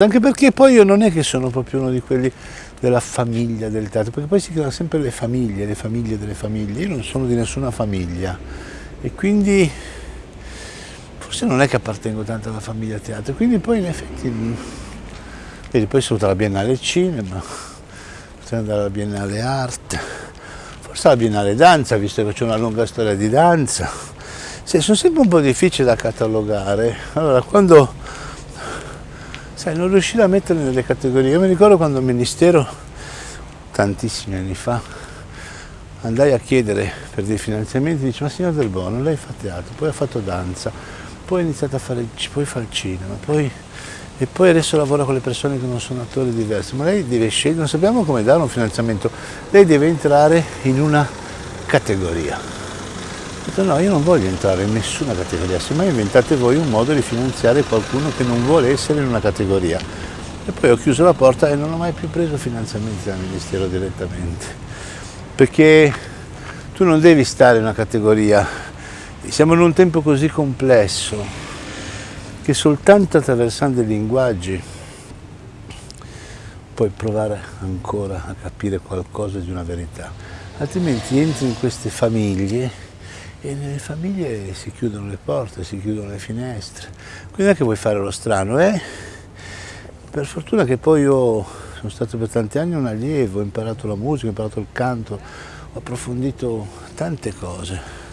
Anche perché poi io non è che sono proprio uno di quelli della famiglia del teatro, perché poi si creano sempre le famiglie, le famiglie delle famiglie. Io non sono di nessuna famiglia e quindi forse non è che appartengo tanto alla famiglia teatro, quindi poi in effetti, vedi, poi sono alla Biennale Cinema, potrei andare alla Biennale Arte, forse alla Biennale Danza, visto che c'è una lunga storia di danza. Sì, sono sempre un po' difficili da catalogare. Allora, quando sai, non riuscire a metterli nelle categorie. Io mi ricordo quando al Ministero, tantissimi anni fa, andai a chiedere per dei finanziamenti, dice ma signor Del Bono, lei fa teatro, poi ha fatto danza, poi ha iniziato a fare, poi fa il cinema, poi, e poi adesso lavora con le persone che non sono attori diversi, ma lei deve scegliere, non sappiamo come dare un finanziamento, lei deve entrare in una categoria detto no, io non voglio entrare in nessuna categoria, semmai inventate voi un modo di finanziare qualcuno che non vuole essere in una categoria. E poi ho chiuso la porta e non ho mai più preso finanziamenti dal Ministero direttamente. Perché tu non devi stare in una categoria, siamo in un tempo così complesso che soltanto attraversando i linguaggi puoi provare ancora a capire qualcosa di una verità. Altrimenti entri in queste famiglie e nelle famiglie si chiudono le porte, si chiudono le finestre. Quindi non è che vuoi fare lo strano, eh? Per fortuna che poi io sono stato per tanti anni un allievo, ho imparato la musica, ho imparato il canto, ho approfondito tante cose.